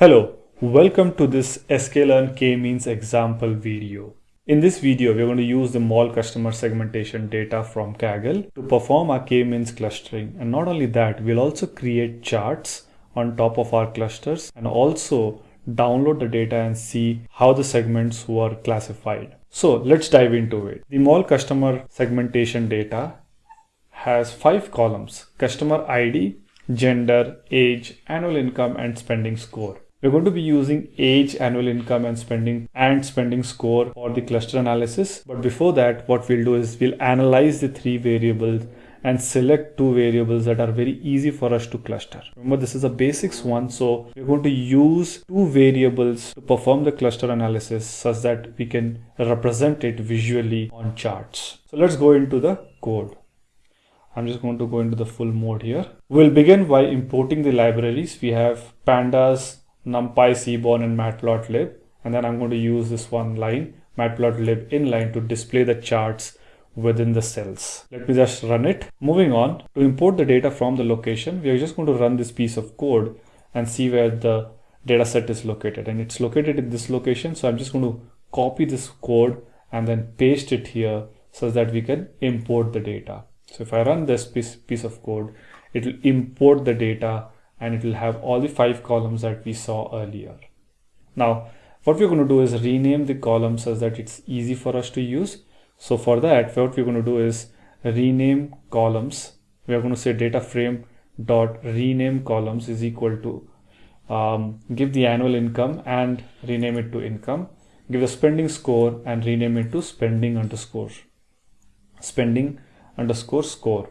Hello, welcome to this sklearn k-means example video. In this video, we're going to use the mall customer segmentation data from Kaggle to perform our k-means clustering. And not only that, we'll also create charts on top of our clusters and also download the data and see how the segments were classified. So let's dive into it. The mall customer segmentation data has five columns, customer ID, gender, age, annual income, and spending score. We're going to be using age, annual income and spending and spending score for the cluster analysis. But before that, what we'll do is we'll analyze the three variables and select two variables that are very easy for us to cluster. Remember, this is a basics one. So we're going to use two variables to perform the cluster analysis such that we can represent it visually on charts. So let's go into the code. I'm just going to go into the full mode here. We'll begin by importing the libraries. We have pandas, numpy, seaborn, and matplotlib. And then I'm going to use this one line, matplotlib inline to display the charts within the cells. Let me just run it. Moving on, to import the data from the location, we are just going to run this piece of code and see where the data set is located. And it's located in this location. So I'm just going to copy this code and then paste it here so that we can import the data. So if I run this piece, piece of code, it will import the data and it will have all the five columns that we saw earlier. Now, what we're going to do is rename the columns so that it's easy for us to use. So for that, what we're going to do is rename columns. We are going to say data frame dot rename columns is equal to um, give the annual income and rename it to income. Give the spending score and rename it to spending underscore spending underscore score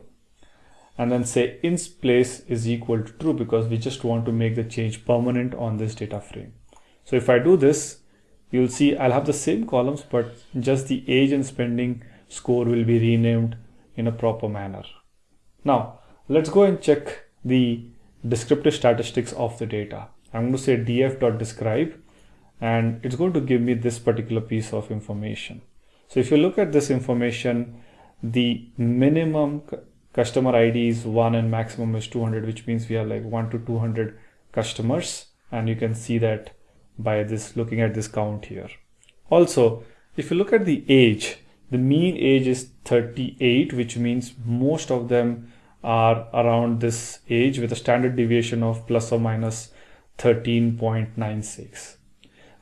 and then say ins place is equal to true because we just want to make the change permanent on this data frame. So if I do this, you'll see I'll have the same columns, but just the age and spending score will be renamed in a proper manner. Now let's go and check the descriptive statistics of the data. I'm going to say df.describe and it's going to give me this particular piece of information. So if you look at this information, the minimum customer id is 1 and maximum is 200 which means we have like 1 to 200 customers. And you can see that by this looking at this count here. Also if you look at the age the mean age is 38 which means most of them are around this age with a standard deviation of plus or minus 13.96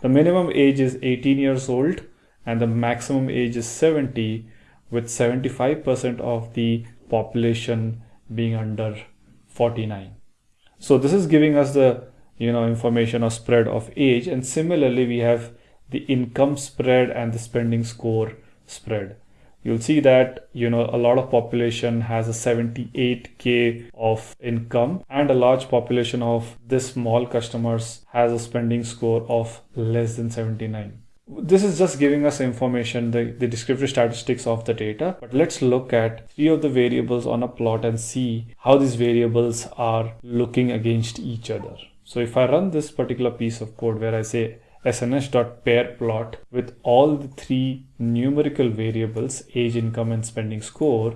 the minimum age is 18 years old and the maximum age is 70 with 75% of the population being under 49 so this is giving us the you know information or spread of age and similarly we have the income spread and the spending score spread. You'll see that you know a lot of population has a 78k of income and a large population of this small customers has a spending score of less than 79 this is just giving us information, the, the descriptive statistics of the data. But let's look at three of the variables on a plot and see how these variables are looking against each other. So if I run this particular piece of code where I say sns.pair plot with all the three numerical variables, age, income, and spending score,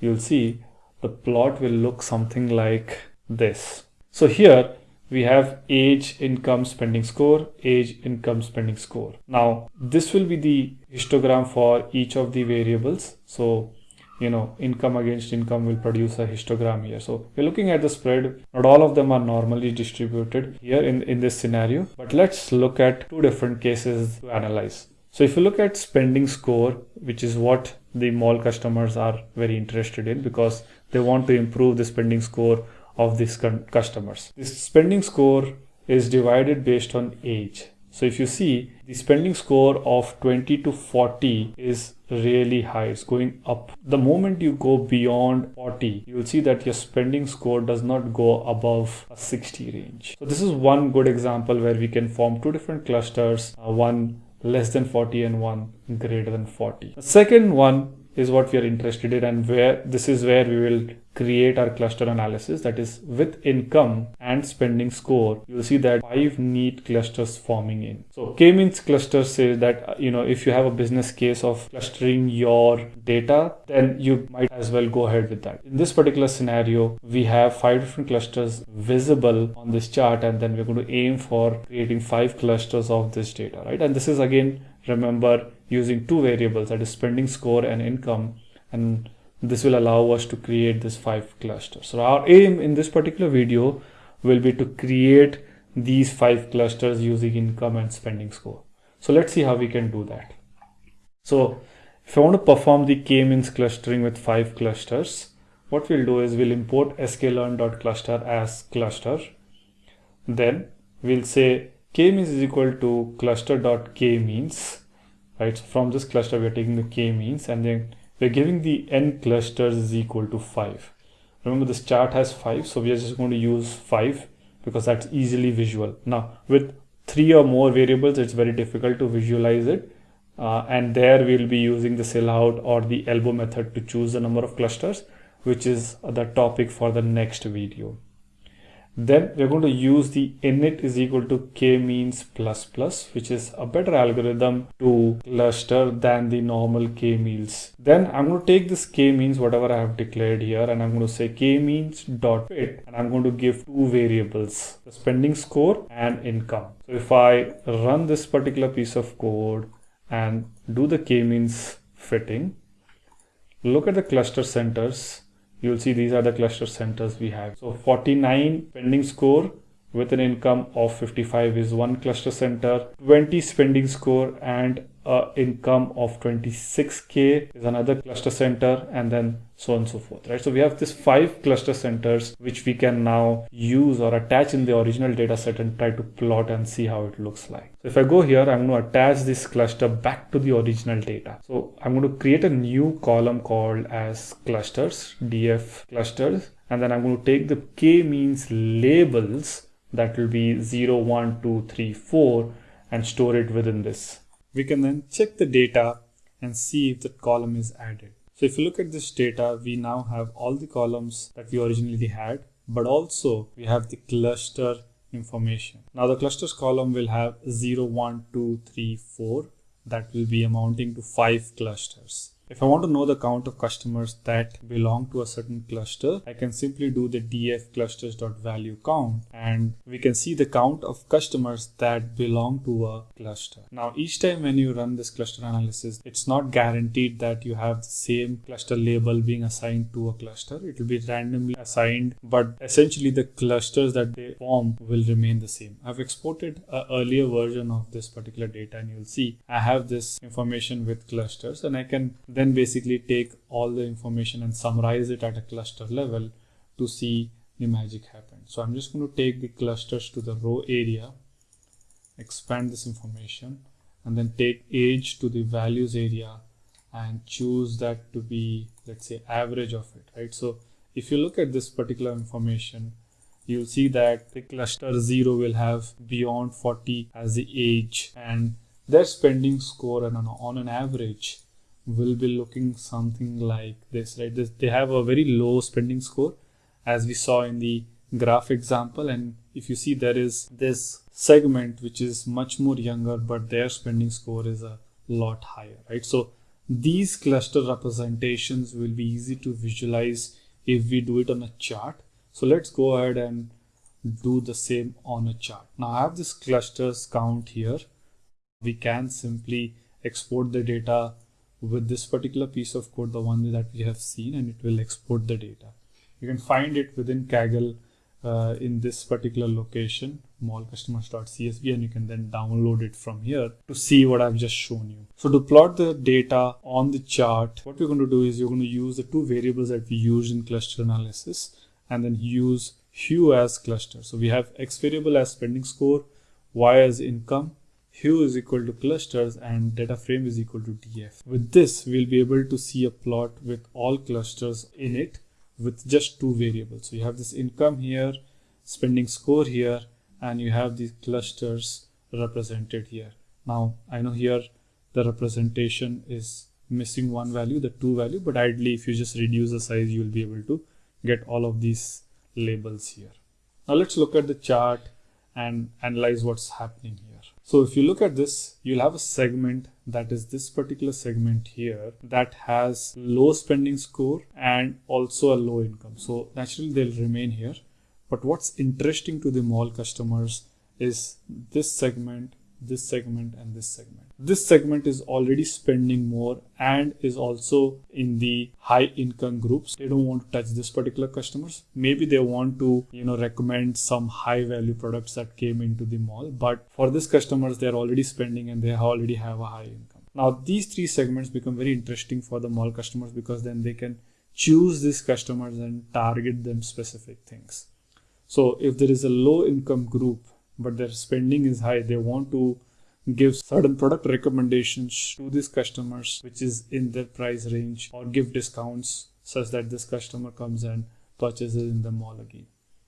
you'll see the plot will look something like this. So here we have age, income, spending score, age, income, spending score. Now, this will be the histogram for each of the variables. So, you know, income against income will produce a histogram here. So we're looking at the spread. Not all of them are normally distributed here in, in this scenario, but let's look at two different cases to analyze. So if you look at spending score, which is what the mall customers are very interested in because they want to improve the spending score of these customers. This spending score is divided based on age. So if you see the spending score of 20 to 40 is really high. It's going up. The moment you go beyond 40, you will see that your spending score does not go above a 60 range. So this is one good example where we can form two different clusters, uh, one less than 40 and one greater than 40. The second one is what we are interested in and where this is where we will create our cluster analysis that is with income and spending score you'll see that five neat clusters forming in. So k-means cluster says that uh, you know if you have a business case of clustering your data then you might as well go ahead with that. In this particular scenario we have five different clusters visible on this chart and then we're going to aim for creating five clusters of this data right? And this is again remember using two variables that is spending score and income and this will allow us to create this five clusters. So our aim in this particular video will be to create these five clusters using income and spending score. So let's see how we can do that. So if I want to perform the k-means clustering with five clusters, what we'll do is we'll import sklearn.cluster as cluster. Then we'll say k-means is equal to cluster.k-means, right? So from this cluster, we're taking the k-means and then we're giving the n clusters is equal to 5. Remember this chart has 5, so we are just going to use 5 because that's easily visual. Now with three or more variables, it's very difficult to visualize it. Uh, and there we'll be using the silhouette or the elbow method to choose the number of clusters, which is the topic for the next video. Then we're going to use the init is equal to k-means plus plus, which is a better algorithm to cluster than the normal k-means. Then I'm going to take this k-means, whatever I have declared here, and I'm going to say k-means dot fit, and I'm going to give two variables, the spending score and income. So if I run this particular piece of code and do the k-means fitting, look at the cluster centers you'll see these are the cluster centers we have. So 49 spending score with an income of 55 is one cluster center, 20 spending score and uh, income of 26k is another cluster center and then so on and so forth right? So we have this five cluster centers which we can now use or attach in the original data set and try to plot and see how it looks like. So if i go here i'm going to attach this cluster back to the original data. So i'm going to create a new column called as clusters df clusters and then i'm going to take the k means labels that will be 0 1 2 3 4 and store it within this we can then check the data and see if that column is added. So if you look at this data, we now have all the columns that we originally had, but also we have the cluster information. Now the clusters column will have 0, 1, 2, 3, 4. That will be amounting to five clusters. If I want to know the count of customers that belong to a certain cluster, I can simply do the df clusters.value count and we can see the count of customers that belong to a cluster. Now each time when you run this cluster analysis, it's not guaranteed that you have the same cluster label being assigned to a cluster. It will be randomly assigned, but essentially the clusters that they form will remain the same. I've exported an earlier version of this particular data and you'll see I have this information with clusters and I can then basically take all the information and summarize it at a cluster level to see the magic happen. So I'm just going to take the clusters to the row area, expand this information, and then take age to the values area and choose that to be, let's say, average of it, right? So if you look at this particular information, you'll see that the cluster 0 will have beyond 40 as the age and their spending score and on, on an average will be looking something like this right? This, they have a very low spending score as we saw in the graph example. And if you see there is this segment which is much more younger but their spending score is a lot higher right? So these cluster representations will be easy to visualize if we do it on a chart. So let's go ahead and do the same on a chart. Now i have this clusters count here. We can simply export the data with this particular piece of code, the one that we have seen, and it will export the data. You can find it within Kaggle uh, in this particular location, mallcustomers.csv, and you can then download it from here to see what I've just shown you. So to plot the data on the chart, what we're going to do is you're going to use the two variables that we use in cluster analysis and then use hue as cluster. So we have x variable as spending score, y as income, hue is equal to clusters and data frame is equal to df. With this, we'll be able to see a plot with all clusters in it with just two variables. So you have this income here, spending score here, and you have these clusters represented here. Now, I know here the representation is missing one value, the two value, but ideally if you just reduce the size, you'll be able to get all of these labels here. Now let's look at the chart and analyze what's happening here. So if you look at this, you'll have a segment that is this particular segment here that has low spending score and also a low income. So naturally they'll remain here. But what's interesting to the mall customers is this segment this segment and this segment. This segment is already spending more and is also in the high income groups. They don't want to touch this particular customers. Maybe they want to, you know, recommend some high value products that came into the mall. But for this customers, they're already spending and they already have a high income. Now these three segments become very interesting for the mall customers because then they can choose these customers and target them specific things. So if there is a low income group but their spending is high they want to give certain product recommendations to these customers which is in their price range or give discounts such that this customer comes and purchases in the mall again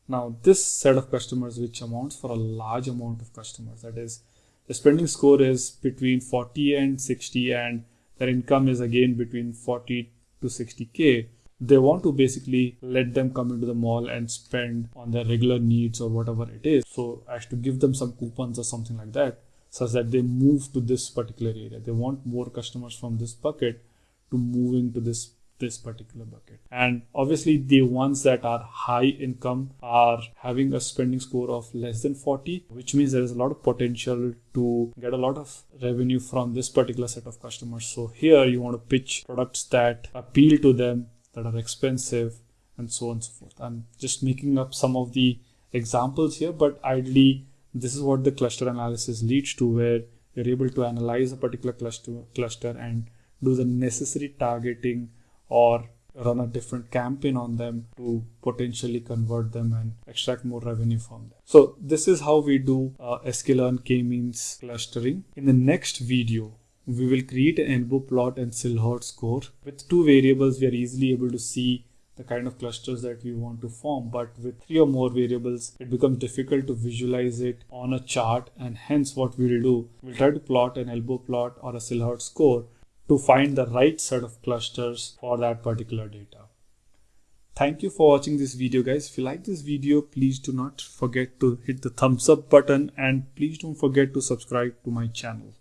now this set of customers which amounts for a large amount of customers that is the spending score is between 40 and 60 and their income is again between 40 to 60k they want to basically let them come into the mall and spend on their regular needs or whatever it is. So as to give them some coupons or something like that, such that they move to this particular area. They want more customers from this bucket to move into this this particular bucket. And obviously the ones that are high income are having a spending score of less than 40, which means there is a lot of potential to get a lot of revenue from this particular set of customers. So here you want to pitch products that appeal to them that are expensive and so on and so forth. I'm just making up some of the examples here, but ideally this is what the cluster analysis leads to where you're able to analyze a particular cluster cluster and do the necessary targeting or run a different campaign on them to potentially convert them and extract more revenue from them. So this is how we do uh, sklearn k-means clustering. In the next video, we will create an elbow plot and silhouette score. With two variables, we are easily able to see the kind of clusters that we want to form. But with three or more variables, it becomes difficult to visualize it on a chart. And hence what we'll do, we'll try to plot an elbow plot or a silhouette score to find the right set of clusters for that particular data. Thank you for watching this video guys. If you like this video, please do not forget to hit the thumbs up button and please don't forget to subscribe to my channel.